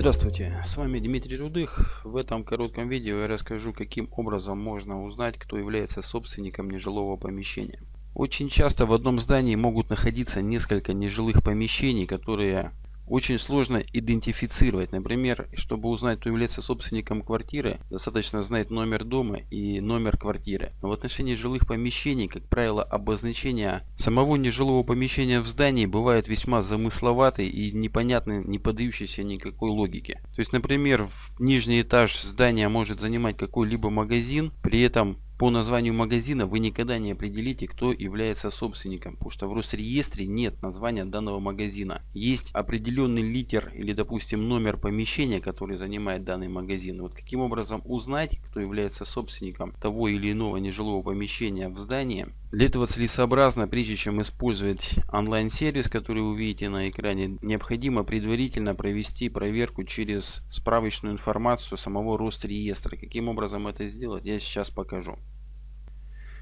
Здравствуйте, с вами Дмитрий Рудых. В этом коротком видео я расскажу, каким образом можно узнать, кто является собственником нежилого помещения. Очень часто в одном здании могут находиться несколько нежилых помещений, которые очень сложно идентифицировать. Например, чтобы узнать, кто является собственником квартиры, достаточно знать номер дома и номер квартиры. Но в отношении жилых помещений, как правило, обозначение самого нежилого помещения в здании бывает весьма замысловатый и непонятный, не поддающийся никакой логике. То есть, например, в нижний этаж здания может занимать какой-либо магазин, при этом по названию магазина вы никогда не определите, кто является собственником, потому что в Росреестре нет названия данного магазина. Есть определенный литер или, допустим, номер помещения, который занимает данный магазин. Вот каким образом узнать, кто является собственником того или иного нежилого помещения в здании, для этого целесообразно, прежде чем использовать онлайн-сервис, который вы видите на экране, необходимо предварительно провести проверку через справочную информацию самого Росреестра. Каким образом это сделать, я сейчас покажу.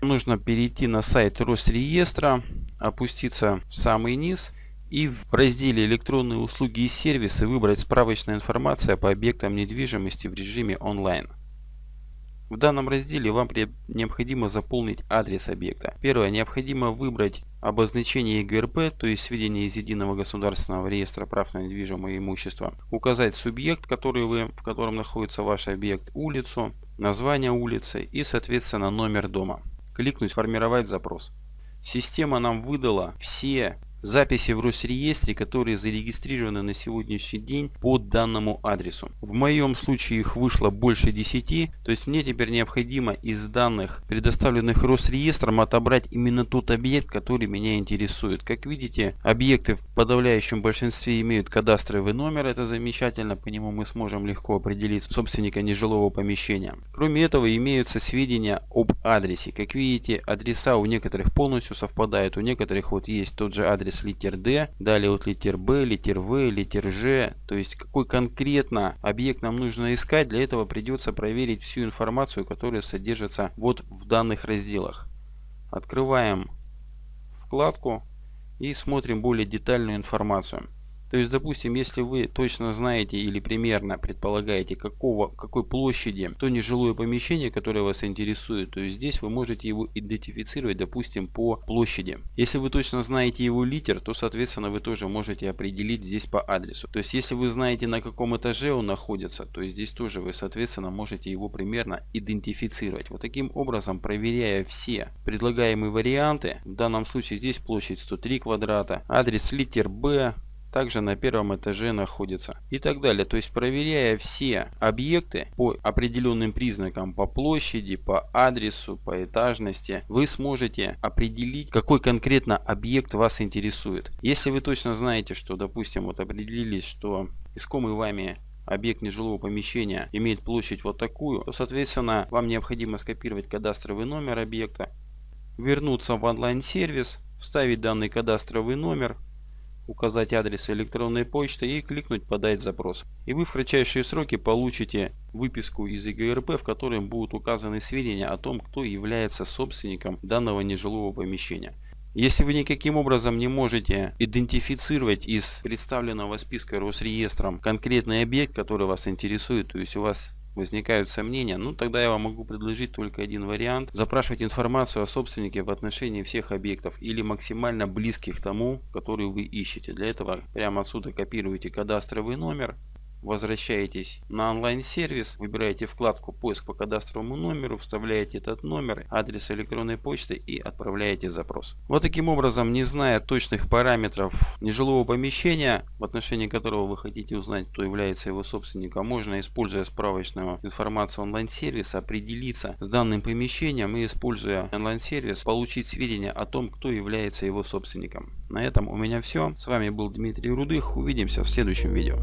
Нужно перейти на сайт Росреестра, опуститься в самый низ и в разделе электронные услуги и сервисы выбрать справочная информация по объектам недвижимости в режиме онлайн. В данном разделе вам необходимо заполнить адрес объекта. Первое. Необходимо выбрать обозначение ЕГРП, то есть сведения из Единого государственного реестра прав на недвижимое имущество. Указать субъект, который вы, в котором находится ваш объект, улицу, название улицы и, соответственно, номер дома кликнуть «Формировать запрос». Система нам выдала все записи в Росреестре, которые зарегистрированы на сегодняшний день по данному адресу. В моем случае их вышло больше 10, то есть мне теперь необходимо из данных, предоставленных Росреестром, отобрать именно тот объект, который меня интересует. Как видите, объекты в подавляющем большинстве имеют кадастровый номер, это замечательно, по нему мы сможем легко определить собственника нежилого помещения. Кроме этого, имеются сведения об адресе. Как видите, адреса у некоторых полностью совпадают, у некоторых вот есть тот же адрес адрес литер D, далее вот литер B, литер V, литер G, то есть какой конкретно объект нам нужно искать, для этого придется проверить всю информацию, которая содержится вот в данных разделах. Открываем вкладку и смотрим более детальную информацию. То есть, допустим, если вы точно знаете или примерно предполагаете, какого, какой площади то нежилое помещение, которое вас интересует, то есть здесь вы можете его идентифицировать, допустим, по площади. Если вы точно знаете его литер, то, соответственно, вы тоже можете определить здесь по адресу. То есть, если вы знаете, на каком этаже он находится, то здесь тоже вы, соответственно, можете его примерно идентифицировать. Вот таким образом, проверяя все предлагаемые варианты, в данном случае здесь площадь 103 квадрата, адрес литер B, также на первом этаже находится и так далее. То есть проверяя все объекты по определенным признакам, по площади, по адресу, по этажности, вы сможете определить, какой конкретно объект вас интересует. Если вы точно знаете, что, допустим, вот определились, что искомый вами объект нежилого помещения имеет площадь вот такую, то, соответственно, вам необходимо скопировать кадастровый номер объекта, вернуться в онлайн-сервис, вставить данный кадастровый номер, указать адрес электронной почты и кликнуть «Подать запрос». И вы в кратчайшие сроки получите выписку из ЕГРП, в которой будут указаны сведения о том, кто является собственником данного нежилого помещения. Если вы никаким образом не можете идентифицировать из представленного списка Росреестром конкретный объект, который вас интересует, то есть у вас возникают сомнения, ну тогда я вам могу предложить только один вариант. Запрашивать информацию о собственнике в отношении всех объектов или максимально близких тому, который вы ищете. Для этого прямо отсюда копируете кадастровый номер, возвращаетесь на онлайн-сервис, выбираете вкладку «Поиск по кадастровому номеру», вставляете этот номер, адрес электронной почты и отправляете запрос. Вот таким образом, не зная точных параметров нежилого помещения, в отношении которого вы хотите узнать, кто является его собственником, можно, используя справочную информацию онлайн-сервиса, определиться с данным помещением и, используя онлайн-сервис, получить сведения о том, кто является его собственником. На этом у меня все. С вами был Дмитрий Рудых. Увидимся в следующем видео.